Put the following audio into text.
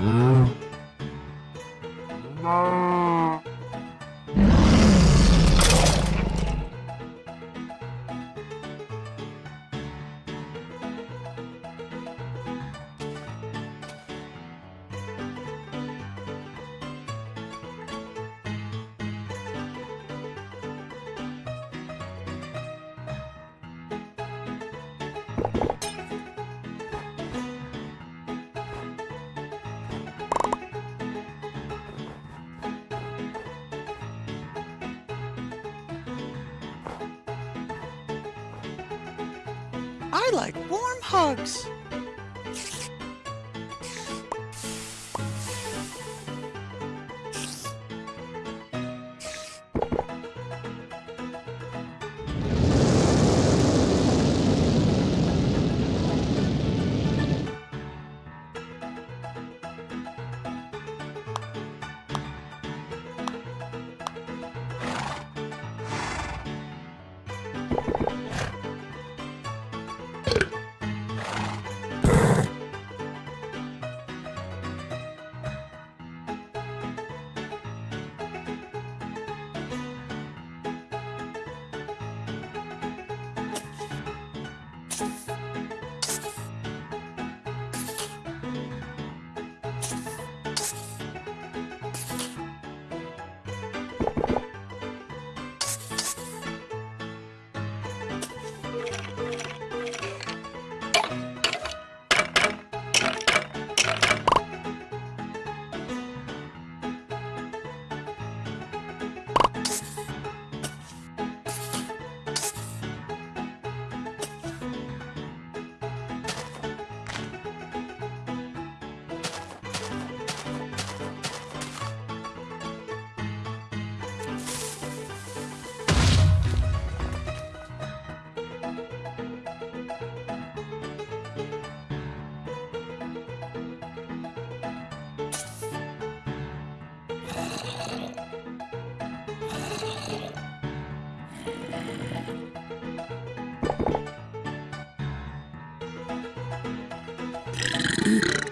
음. 음. I like warm hugs. you